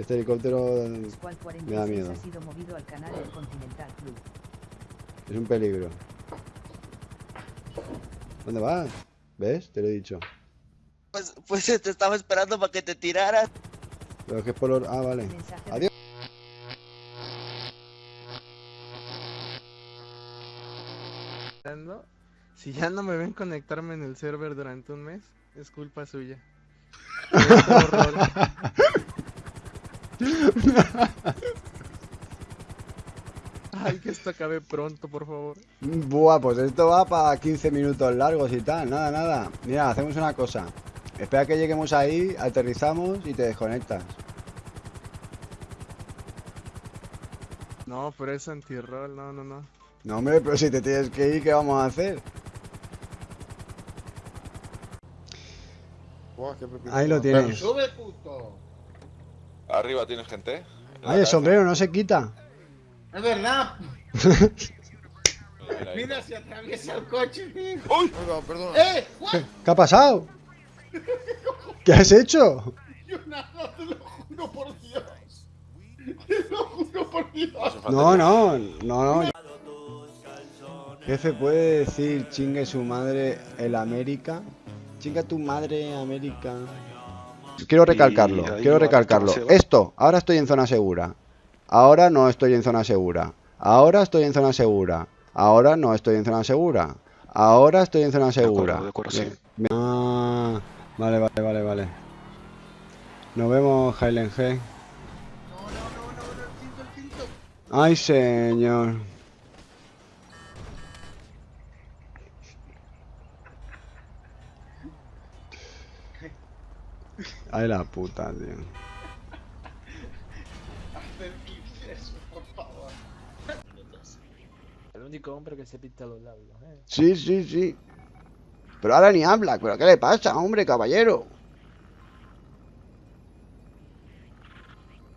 Este helicóptero me da 46 miedo. ha sido movido al canal del Continental Club. Es un peligro. ¿Dónde vas? ¿Ves? Te lo he dicho. Pues, pues te estaba esperando para que te tiraras. Pero que es por... or- Ah, vale. Adiós. Si ya no me ven conectarme en el server durante un mes, es culpa suya. Ay, que esto acabe pronto, por favor. Buah, pues esto va para 15 minutos largos y tal. Nada, nada. Mira, hacemos una cosa. Espera que lleguemos ahí, aterrizamos y te desconectas. No, pero es anti-roll, no, no, no. No, hombre, pero si te tienes que ir, ¿qué vamos a hacer? Ahí lo tienes. ¡Sube, puto! Arriba tienes gente. Ay, el sombrero no se quita. ¡Es verdad! Mira. Mira, se atraviesa el coche. ¡Uy! Perdón, perdón. ¡Eh! ¿What? ¿Qué ha pasado? ¿Qué has hecho? Yo nada, te lo juro por Dios. Te lo juro por Dios. No no, no, no. Jefe, ¿puede decir chingue su madre el América? Chinga tu madre América. Quiero recalcarlo, quiero recalcarlo. Esto, ahora estoy en zona segura. Ahora no estoy en zona segura. Ahora estoy en zona segura. Ahora no estoy en zona segura. Ahora estoy en zona segura. de acuerdo, sí. Bien. Ah, vale, vale, vale, vale. Nos vemos, Highland G. No, no, no, no, no, el cinto, el cinto. Ay, señor. Ay, la puta, tío. Hacer eso, por favor. El único hombre que se pinta los labios, ¿eh? Sí, sí, sí. Pero ahora ni habla. ¿Pero qué le pasa, hombre, caballero?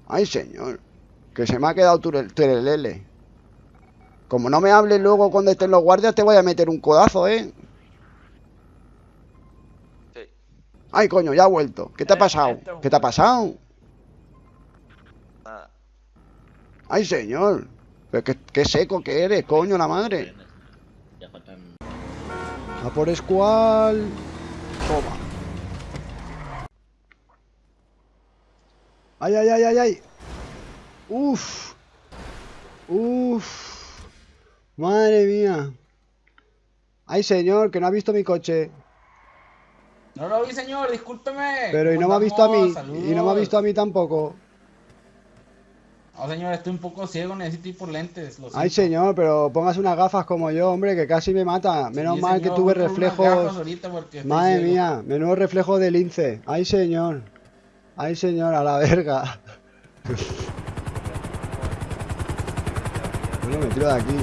Ay, señor. Que se me ha quedado turelele. Como no me hables luego cuando estén los guardias, te voy a meter un codazo, ¿eh? Ay, coño, ya ha vuelto. ¿Qué te ha Eh, pasado? ¿Qué te ha pasado? Nada. Ay, señor. Pero qué, qué seco que eres, coño, la madre. A por escual. Toma. Ay, ay, ay, ay, ay. Uf. Uf. Madre mía. Ay, señor, que no ha visto mi coche. No lo vi, señor, discúlpeme. Pero y no me ha visto a mí. Y no me ha visto a mí tampoco. No, señor, estoy un poco ciego, necesito ir por lentes. Lo Ay, señor, pero póngase unas gafas como yo, hombre, que casi me mata. Menos Sí, mal que tuve reflejos. Madre ciego. mía, menudo reflejo de lince. Ay, señor. Ay, señor, a la verga. Bueno, me tiro de aquí.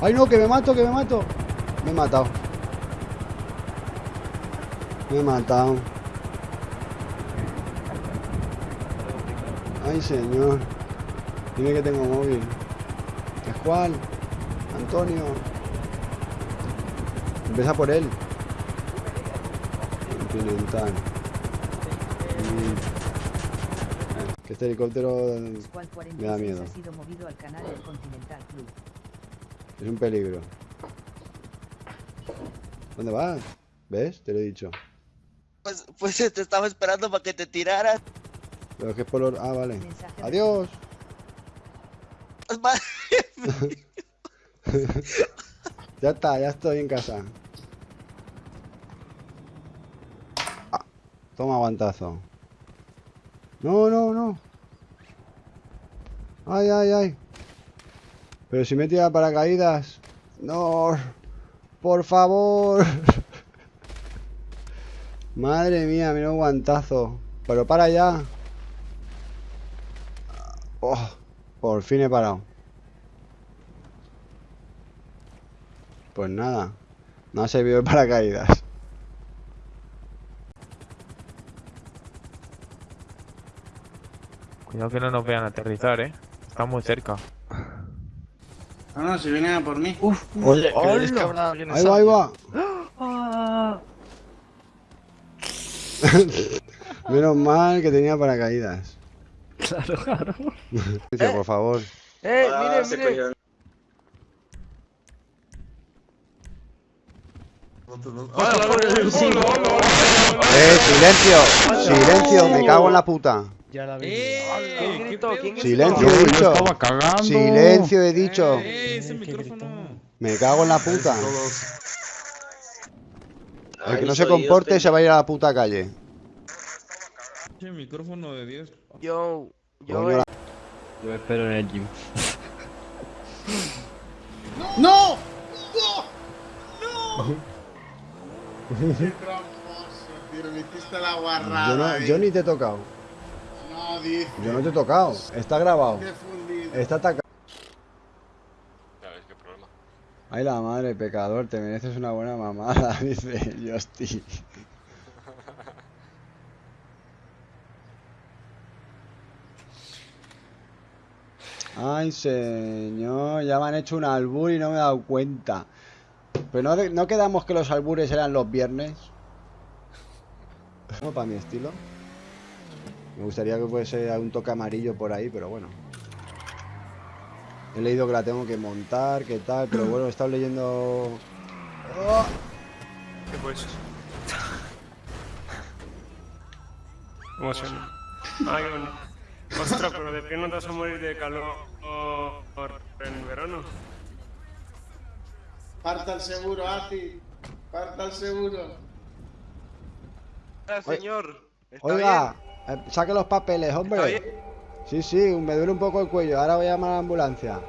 Ay, no, que me mato, que me mato. Me he matado. Me he matado. Ay, señor. Dime que tengo móvil. ¿Es cuál? Antonio. Empieza por él. Continental. Mm. Que este helicóptero Me da 46 miedo. es un peligro. ¿Dónde vas? ¿Ves? Te lo he dicho. Pues, pues te estaba esperando para que te tiraras. Que es por... or- Ah, vale. Mensaje Adiós. Ya está, ya estoy en casa. Ah, toma aguantazo. No, no, no. Ay, ay, ay. Pero si me tira paracaídas. No. Por favor. Madre mía, mira un guantazo. Pero para ya. Oh, por fin he parado. Pues nada, no ha servido de paracaídas. Cuidado que no nos vean aterrizar, eh. Estamos muy cerca. No, no, si vienen a por mí. Oye, ¿creéis que habrá alguien Ahí va, ahí va. Menos mal que tenía paracaídas. Claro, claro. Patricio, por favor. ¡Eh, Ah, mire, mire! ¡Eh, silencio! ¡Silencio! Me cago en la puta. Ya la vi. ¡Eh! Silencio, he dicho. Silencio, he dicho. ¡Eh! ¡Ese Eh, qué micrófono! Me cago en la puta. El que no se comporte se va a ir a la puta calle. ¡Ese micrófono de 10! Yo, yo, Yo espero en el gym. ¡No! ¡No! ¡No! ¡Qué tramposo, tío! Me hiciste la guarrada. Yo, no- yo ni te he tocado. No, dice. Yo no te he tocado. Está grabado. Está atacado. Ya ves qué problema. Ay, la madre, pecador, te mereces una buena mamada, dice Justy. Ay, señor, ya me han hecho un albur y no me he dado cuenta. Pero no, no quedamos que los albures eran los viernes. No, para mi estilo. Me gustaría que fuese un toque amarillo por ahí, pero bueno. He leído que la tengo que montar, que tal, pero bueno, he estado leyendo... Oh, ¿Qué pues? Emoción. Ah, qué bonito. Ostras, pero de qué no te vas a morir de calor en verano. Parta el seguro, Ati. Parta el seguro. Ah, señor. ¿Está Oiga, eh, saque los papeles, hombre. bien? Sí, sí, me duele un poco el cuello. Ahora voy a llamar a la ambulancia.